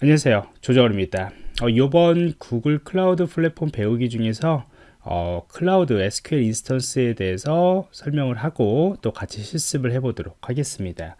안녕하세요. 조정원입니다. 어, 이번 Google Cloud Platform 배우기 중에서 어, 클라우드 SQL 인스턴스에 대해서 설명을 하고 또 같이 실습을 해 보도록 하겠습니다.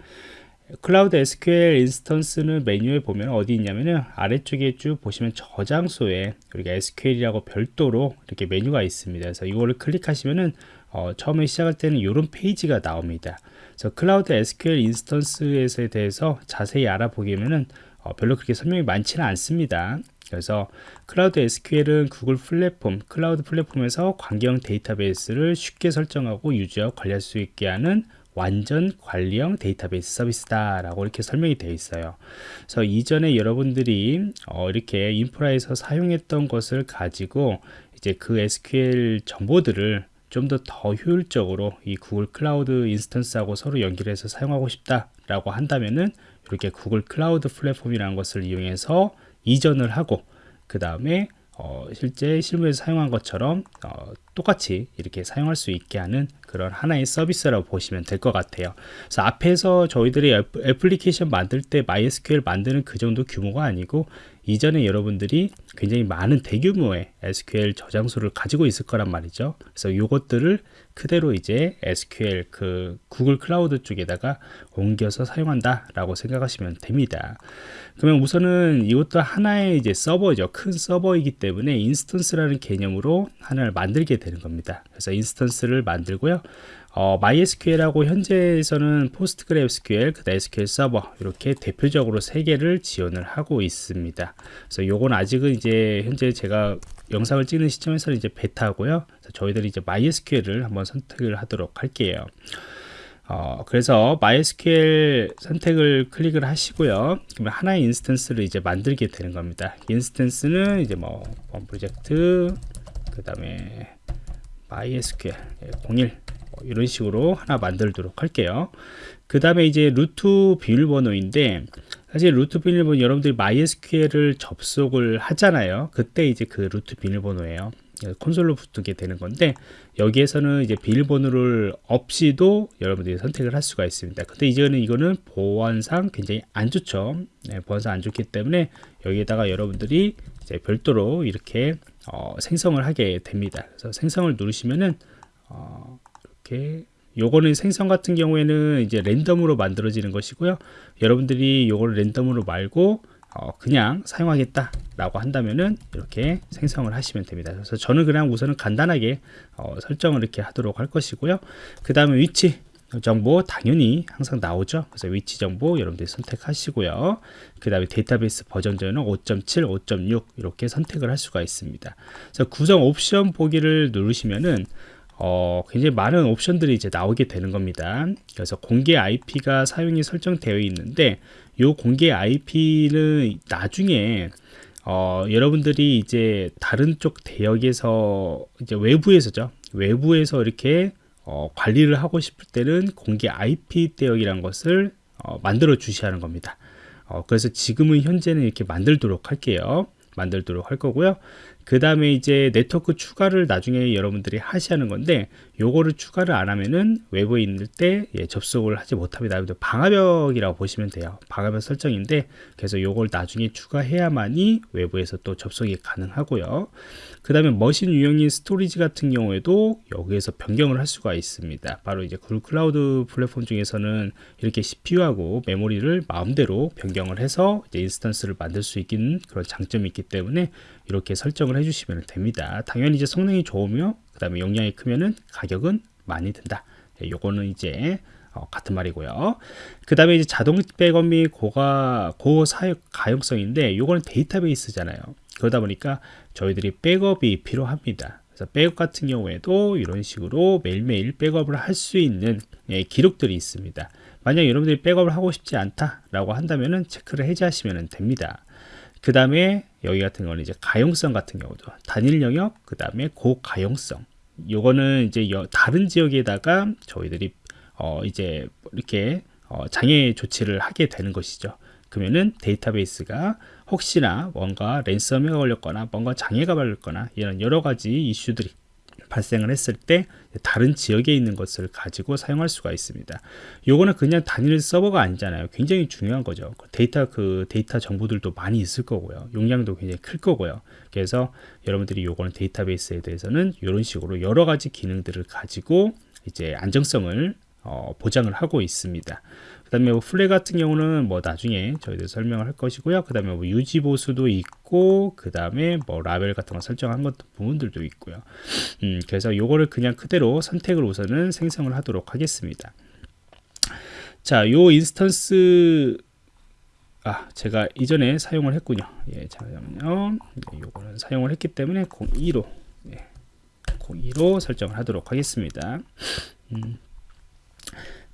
클라우드 SQL 인스턴스는 메뉴에 보면 어디 있냐면은 아래쪽에 쭉 보시면 저장소에 우리가 SQL이라고 별도로 이렇게 메뉴가 있습니다. 그래서 이거를 클릭하시면은 어, 처음에 시작할 때는 이런 페이지가 나옵니다. 그래서 클라우드 SQL 인스턴스에 대해서 자세히 알아보기면은 어, 별로 그렇게 설명이 많지는 않습니다. 그래서 클라우드 SQL은 구글 플랫폼, 클라우드 플랫폼에서 관계형 데이터베이스를 쉽게 설정하고 유지하고 관리할 수 있게 하는 완전 관리형 데이터베이스 서비스다 라고 이렇게 설명이 되어 있어요 그래서 이전에 여러분들이 어, 이렇게 인프라에서 사용했던 것을 가지고 이제 그 SQL 정보들을 좀더더 효율적으로 이 Google Cloud instance하고 서로 연결해서 사용하고 싶다 라고 한다면은 이렇게 Google Cloud Platform이라는 것을 이용해서 이전을 하고 그 다음에 어, 실제 실무에서 사용한 것처럼 어, 똑같이 이렇게 사용할 수 있게 하는 그런 하나의 서비스라고 보시면 될 것 같아요 그래서 앞에서 저희들이 애플리케이션 만들 때 MySQL 만드는 그 정도 규모가 아니고 이전에 여러분들이 굉장히 많은 대규모의 SQL 저장소를 가지고 있을 거란 말이죠. 그래서 이것들을 그대로 이제 SQL 그 Google Cloud 쪽에다가 옮겨서 사용한다 라고 생각하시면 됩니다. 그러면 우선은 이것도 하나의 이제 서버죠. 큰 서버이기 때문에 instance라는 개념으로 하나를 만들게 되는 겁니다. 그래서 instance를 만들고요. 어, MySQL하고 현재에서는 PostgreSQL, 그 SQL 서버 이렇게 대표적으로 세 개를 지원을 하고 있습니다. 그래서 요건 아직은 이제 현재 제가 영상을 찍는 시점에서는 이제 베타고요. 저희들이 이제 MySQL을 한번 선택을 하도록 할게요. 어, 그래서 MySQL 선택을 클릭을 하시고요. 그러면 하나의 instance를 이제 만들게 되는 겁니다. instance는 이제 뭐, 프로젝트, 그 다음에 MySQL 01뭐 이런 식으로 하나 만들도록 할게요. 그 다음에 이제 root 비밀번호인데 사실 root 비밀번호 여러분들이 MySQL을 접속을 하잖아요. 그때 이제 그 root 비밀번호예요. 콘솔로 붙게 되는 건데 여기에서는 이제 비밀번호를 없이도 여러분들이 선택을 할 수가 있습니다. 근데 이제는 이거는 보안상 굉장히 안 좋죠. 네, 보안상 안 좋기 때문에 여기에다가 여러분들이 이제 별도로 이렇게 어, 생성을 하게 됩니다. 그래서 생성을 누르시면은 어, 이렇게 요거는 생성 같은 경우에는 이제 랜덤으로 만들어지는 것이고요. 여러분들이 요거를 랜덤으로 말고 어 그냥 사용하겠다 라고 한다면은 이렇게 생성을 하시면 됩니다. 그래서 저는 그냥 우선은 간단하게 어 설정을 이렇게 하도록 할 것이고요. 그 다음에 위치 정보 당연히 항상 나오죠 그래서 위치 정보 여러분들이 선택하시고요 그 다음에 데이터베이스 버전 전은 5.7 5.6 이렇게 선택을 할 수가 있습니다 그래서 구성 옵션 보기를 누르시면은 어, 굉장히 많은 옵션들이 이제 나오게 되는 겁니다. 그래서 공개 IP가 사용이 설정되어 있는데 이 공개 IP는 나중에 어, 여러분들이 이제 다른 쪽 대역에서 이제 외부에서죠. 외부에서 이렇게 어, 관리를 하고 싶을 때는 공개 IP 대역이라는 것을 어, 만들어 주셔야 하는 겁니다. 어, 그래서 지금은 현재는 이렇게 만들도록 할게요. 만들도록 할 거고요. 그 다음에 이제 네트워크 추가를 나중에 여러분들이 하시는 건데 요거를 추가를 안 하면은 외부에 있을 때 예, 접속을 하지 못합니다. 방화벽이라고 보시면 돼요. 방화벽 설정인데 그래서 요걸 나중에 추가해야만이 외부에서 또 접속이 가능하고요. 그 다음에 machine 유형인 storage 같은 경우에도 여기에서 변경을 할 수가 있습니다. 바로 이제 Google Cloud Platform 중에서는 이렇게 CPU하고 메모리를 마음대로 변경을 해서 이제 instance를 만들 수 있는 그런 장점이 있기 때문에 이렇게 설정을 해주시면 됩니다. 당연히 이제 성능이 좋으며 그 다음에 용량이 크면은 가격은 많이 든다. 예, 요거는 이제 어, 같은 말이고요. 그 다음에 이제 자동 백업 및 고가 고사역 가용성인데 요거는 데이터베이스잖아요. 그러다 보니까 저희들이 백업이 필요합니다. 그래서 백업 같은 경우에도 이런 식으로 매일매일 백업을 할 수 있는 예, 기록들이 있습니다. 만약 여러분들이 백업을 하고 싶지 않다 라고 한다면은 체크를 해제하시면 됩니다 그 다음에 여기 같은 경우는 이제 가용성 같은 경우도 단일 영역 그 다음에 고가용성. 요거는 이제 다른 지역에다가 저희들이 어 이제 이렇게 어 장애 조치를 하게 되는 것이죠. 그러면은 데이터베이스가 혹시나 뭔가 랜섬웨어가 걸렸거나 뭔가 장애가 걸렸거나 이런 여러 가지 이슈들이 발생을 했을 때 다른 지역에 있는 것을 가지고 사용할 수가 있습니다. 요거는 그냥 단일 서버가 아니잖아요. 굉장히 중요한 거죠. 그 데이터 그 데이터 정보들도 많이 있을 거고요. 용량도 굉장히 클 거고요. 그래서 여러분들이 요거는 데이터베이스에 대해서는 이런 식으로 여러 가지 기능들을 가지고 이제 안정성을 어, 보장을 하고 있습니다. 그 다음에 뭐 flag 같은 경우는 뭐 나중에 저희들 설명을 할 것이고요. 그 다음에 뭐 유지 보수도 있고, 그 다음에 뭐 라벨 같은 거 설정한 것 부분들도 있고요. 음, 그래서 요거를 그냥 그대로 선택을 우선은 생성을 하도록 하겠습니다. 자, 요 instance 아, 제가 이전에 사용을 했군요. 예, 잠깐만요. 네, 요거는 사용을 했기 때문에 02로 예, 02로 설정을 하도록 하겠습니다. 음.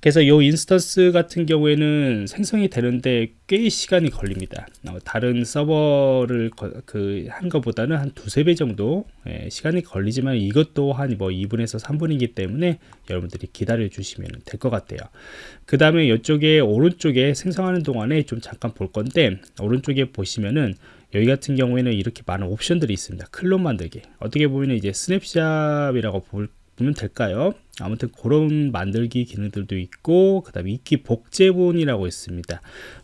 그래서 이 instance 같은 경우에는 생성이 되는데 꽤 시간이 걸립니다. 어, 다른 서버를 그 한 것보다는 한 두세 배 정도 예, 시간이 걸리지만 이것도 한 뭐 2분에서 3분이기 때문에 여러분들이 기다려 주시면 될 것 같아요. 그 다음에 이쪽에 오른쪽에 생성하는 동안에 좀 잠깐 볼 건데 오른쪽에 보시면은 여기 같은 경우에는 이렇게 많은 옵션들이 있습니다. 클론 만들기. 어떻게 보면 이제 snapshot이라고 볼 보면 될까요? 아무튼 그런 만들기 기능들도 있고 그 다음에 읽기 복제본이라고 있습니다.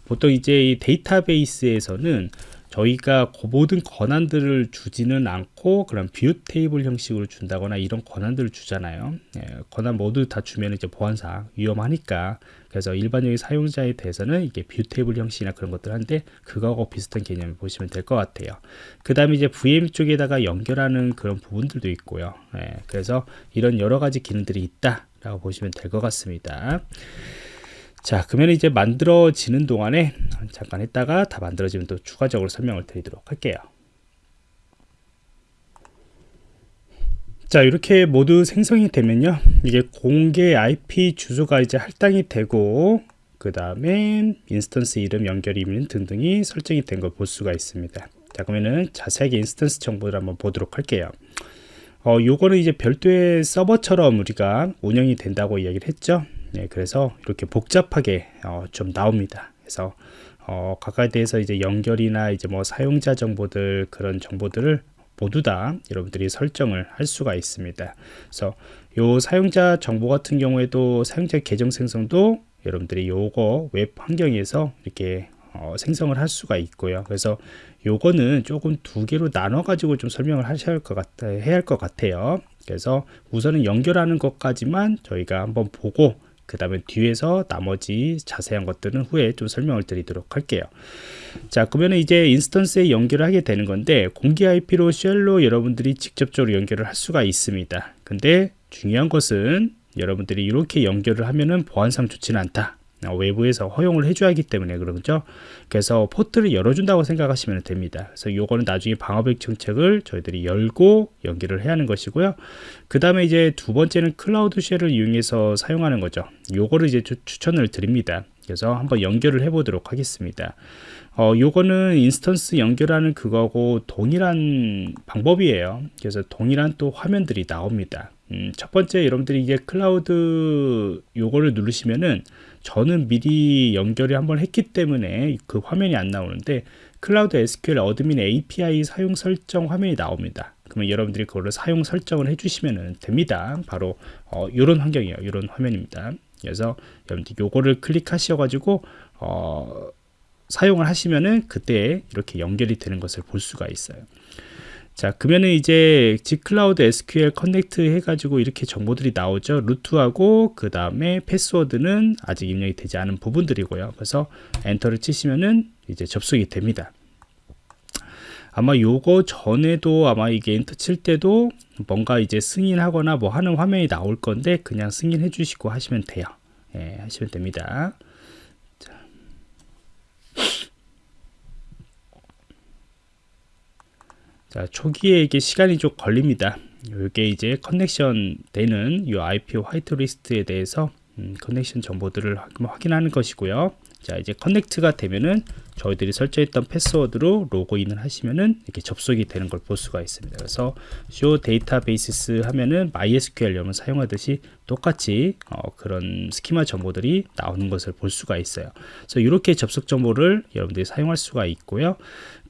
보통 이제 이 데이터베이스에서는 저희가 그 모든 권한들을 주지는 않고 그런 view table 형식으로 준다거나 이런 권한들을 주잖아요. 예, 권한 모두 다 주면 이제 보안상 위험하니까 그래서 일반적인 사용자에 대해서는 이게 view table 형식이나 그런 것들 한데 그거하고 비슷한 개념을 보시면 될 것 같아요. 그 다음에 이제 VM 쪽에다가 연결하는 그런 부분들도 있고요. 예, 그래서 이런 여러 가지 기능들이 있다 라고 보시면 될 것 같습니다. 자 그러면 이제 만들어지는 동안에 잠깐 했다가 다 만들어지면 또 추가적으로 설명을 드리도록 할게요. 자 이렇게 모두 생성이 되면요. 이게 공개 IP 주소가 이제 할당이 되고 그 다음에 instance 이름 연결 이름 등등이 설정이 된 걸 볼 수가 있습니다. 자 그러면은 자세하게 instance 정보를 한번 보도록 할게요. 어 요거는 이제 별도의 서버처럼 우리가 운영이 된다고 이야기를 했죠 네, 그래서 이렇게 복잡하게 어, 좀 나옵니다. 그래서 어, 각각에 대해서 이제 연결이나 이제 뭐 사용자 정보들 그런 정보들을 모두 다 여러분들이 설정을 할 수가 있습니다. 그래서 요 사용자 정보 같은 경우에도 사용자 계정 생성도 여러분들이 요거 웹 환경에서 이렇게 어, 생성을 할 수가 있고요. 그래서 요거는 조금 두 개로 나눠 가지고 좀 설명을 하셔야 할 것 같아 해야 할 것 같아요. 그래서 우선은 연결하는 것까지만 저희가 한번 보고 그 다음에 뒤에서 나머지 자세한 것들은 후에 좀 설명을 드리도록 할게요. 자 그러면 이제 instance에 연결을 하게 되는 건데 공개 IP로 shell로 여러분들이 직접적으로 연결을 할 수가 있습니다. 근데 중요한 것은 여러분들이 이렇게 연결을 하면은 보안상 좋지는 않다. 어, 외부에서 허용을 해줘야 하기 때문에 그러죠. 그래서 포트를 열어준다고 생각하시면 됩니다. 그래서 요거는 나중에 방화벽 정책을 저희들이 열고 연결을 해야 하는 것이고요. 그 다음에 이제 두 번째는 Cloud Shell을 이용해서 사용하는 거죠. 요거를 이제 주, 추천을 드립니다. 그래서 한번 연결을 해 보도록 하겠습니다. 어, 요거는 instance 연결하는 그거하고 동일한 방법이에요. 그래서 동일한 또 화면들이 나옵니다. 음, 첫 번째 여러분들이 이게 클라우드 요거를 누르시면은 저는 미리 연결을 한번 했기 때문에 그 화면이 안 나오는데 Cloud SQL Admin API 사용 설정 화면이 나옵니다. 그러면 여러분들이 그거를 사용 설정을 해주시면 됩니다. 바로 어, 이런 환경이에요. 이런 화면입니다. 그래서 여러분들 요거를 클릭하셔가지고 어, 사용을 하시면은 그때 이렇게 연결이 되는 것을 볼 수가 있어요. 자 그러면은 이제 gcloud SQL connect 해가지고 이렇게 정보들이 나오죠. root하고 그 다음에 패스워드는 아직 입력이 되지 않은 부분들이고요. 그래서 enter를 치시면은 이제 접속이 됩니다. 아마 요거 전에도 아마 이게 엔터 칠 때도 뭔가 이제 승인하거나 뭐 하는 화면이 나올 건데 그냥 승인해 주시고 하시면 돼요. 예, 하시면 됩니다 자, 초기에 이게 시간이 좀 걸립니다. 이게 이제 connection 되는 이 IP whitelist에 대해서 음, connection 정보들을 확인하는 것이고요. 자, 이제 connect가 되면은 저희들이 설정했던 패스워드로 로그인을 하시면은 이렇게 접속이 되는 걸 볼 수가 있습니다. 그래서 show databases 하면은 MySQL 여러분 사용하듯이 똑같이 어, 그런 스키마 정보들이 나오는 것을 볼 수가 있어요. 그래서 이렇게 접속 정보를 여러분들이 사용할 수가 있고요.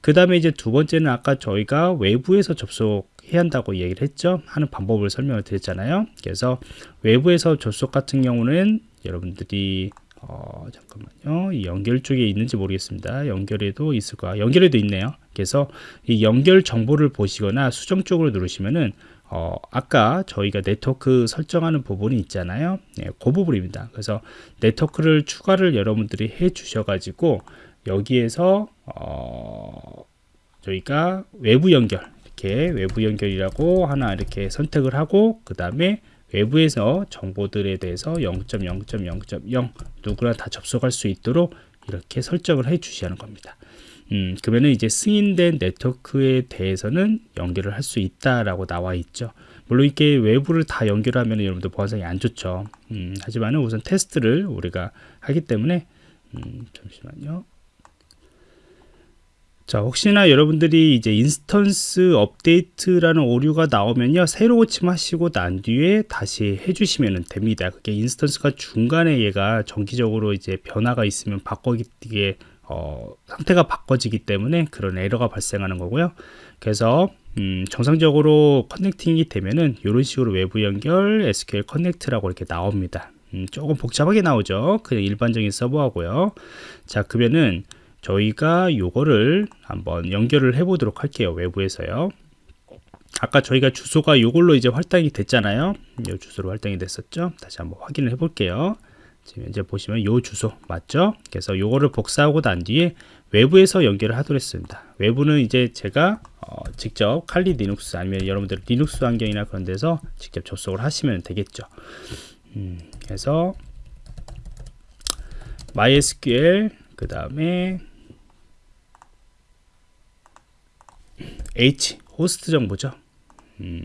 그 다음에 이제 두 번째는 아까 저희가 외부에서 접속 해야 한다고 얘기를 했죠. 하는 방법을 설명을 드렸잖아요. 그래서 외부에서 접속 같은 경우는 여러분들이 어, 잠깐만요. 이 연결 쪽에 있는지 모르겠습니다. 연결에도 있을 거야. 연결에도 있네요. 그래서 이 연결 정보를 보시거나 수정 쪽으로 누르시면은 어, 아까 저희가 네트워크 설정하는 부분이 있잖아요. 네, 그 부분입니다. 그래서 네트워크를 추가를 여러분들이 해 주셔가지고 여기에서 어, 저희가 외부 연결 이렇게 외부 연결이라고 하나 이렇게 선택을 하고 그 다음에 외부에서 정보들에 대해서 0.0.0.0 누구나 다 접속할 수 있도록 이렇게 설정을 해 주시는 겁니다. 음, 그러면 이제 승인된 네트워크에 대해서는 연결을 할 수 있다라고 나와 있죠. 물론 이렇게 외부를 다 연결하면 여러분들 보안상이 안 좋죠. 음, 하지만 우선 테스트를 우리가 하기 때문에 음, 잠시만요. 자, 혹시나 여러분들이 이제 instance 업데이트라는 오류가 나오면요, 새로 고침하시고 난 뒤에 다시 해주시면 됩니다. 그게 instance가 중간에 얘가 정기적으로 이제 변화가 있으면 바뀌게 어, 상태가 바꿔지기 때문에 그런 에러가 발생하는 거고요. 그래서 음, 정상적으로 커넥팅이 되면은 이런 식으로 외부 연결 SQL 커넥트라고 이렇게 나옵니다. 음, 조금 복잡하게 나오죠. 그냥 일반적인 서버하고요. 자, 그러면은 저희가 요거를 한번 연결을 해 보도록 할게요 외부에서요. 아까 저희가 주소가 요걸로 이제 활당이 됐잖아요. 요 주소로 활당이 됐었죠? 다시 한번 확인을 해 볼게요. 지금 이제 보시면 요 주소 맞죠? 그래서 요거를 복사하고 난 뒤에 외부에서 연결을 하도록 했습니다. 외부는 이제 제가 어, 직접 Kali Linux 아니면 여러분들 리눅스 환경이나 그런 데서 직접 접속을 하시면 되겠죠. 음, 그래서 MySQL 그 다음에 H 호스트 정보죠. 음.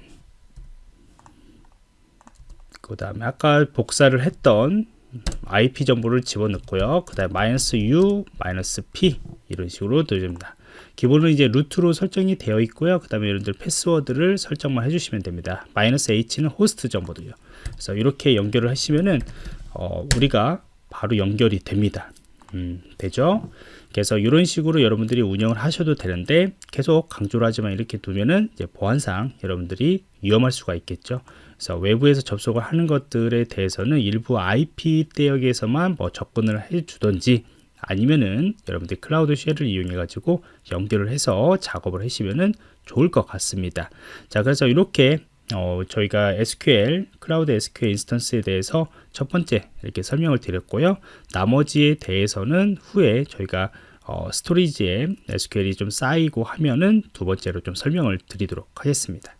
그 다음에 아까 복사를 했던 IP 정보를 집어넣고요. 그 다음에 마이너스 U, 마이너스 P 이런 식으로 넣어줍니다. 기본은 이제 루트로 설정이 되어 있고요. 그 다음에 여러분들 패스워드를 설정만 해주시면 됩니다. 마이너스 H는 호스트 정보도요. 그래서 이렇게 연결을 하시면은 어, 우리가 바로 연결이 됩니다. 음, 되죠? 그래서 이런 식으로 여러분들이 운영을 하셔도 되는데 계속 강조를 하지만 이렇게 두면은 보안상 여러분들이 위험할 수가 있겠죠. 그래서 외부에서 접속을 하는 것들에 대해서는 일부 IP 대역에서만 뭐 접근을 해 주던지 아니면은 여러분들이 Cloud Shell을 이용해 가지고 연결을 해서 작업을 하시면은 좋을 것 같습니다. 자, 그래서 이렇게 어, 저희가 SQL, 클라우드 SQL 인스턴스에 대해서 첫 번째 이렇게 설명을 드렸고요. 나머지에 대해서는 후에 저희가 어, storage에 SQL이 좀 쌓이고 하면은 두 번째로 좀 설명을 드리도록 하겠습니다.